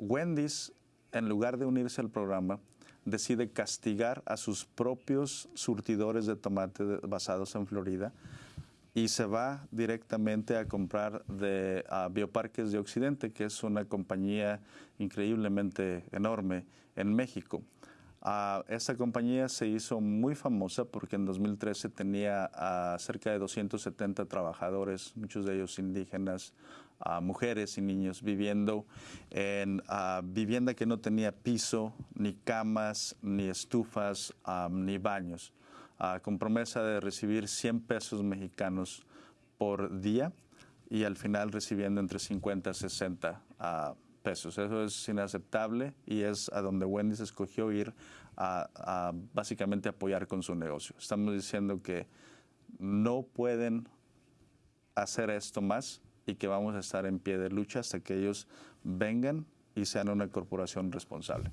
Wendy's, en lugar de unirse al programa, decide castigar a sus propios surtidores de tomate basados en Florida y se va directamente a comprar de a Bioparques de Occidente, que es una compañía increíblemente enorme en México. Esta compañía se hizo muy famosa porque en 2013 tenía ah, cerca de 270 trabajadores, muchos de ellos indígenas, ah, mujeres y niños, viviendo en vivienda que no tenía piso, ni camas, ni estufas, ah, ni baños, con promesa de recibir 100 pesos mexicanos por día y al final recibiendo entre 50 a 60 ah, pesos. Eso es inaceptable y es a donde Wendy's escogió ir a, a básicamente apoyar con su negocio. Estamos diciendo que no pueden hacer esto más y que vamos a estar en pie de lucha hasta que ellos vengan y sean una corporación responsable.